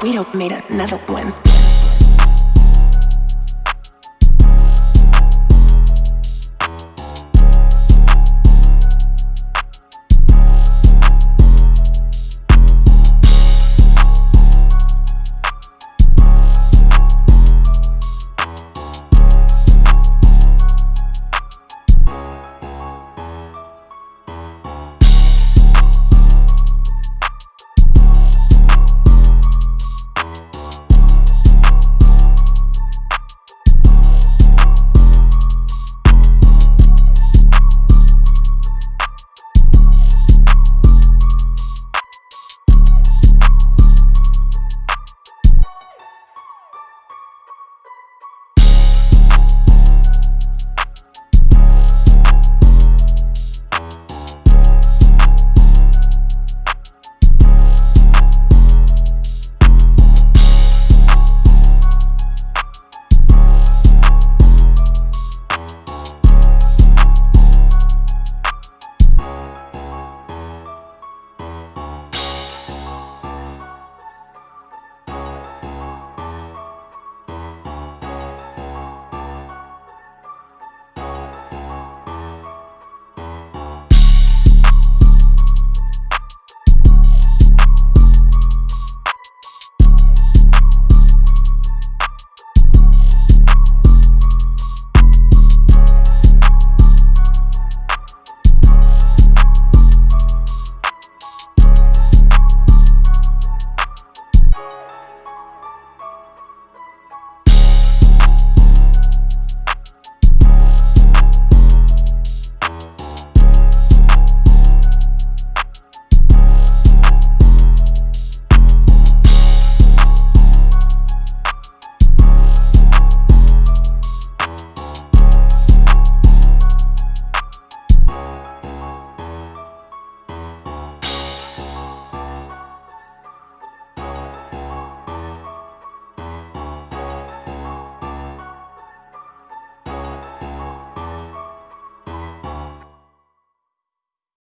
Guido made another one.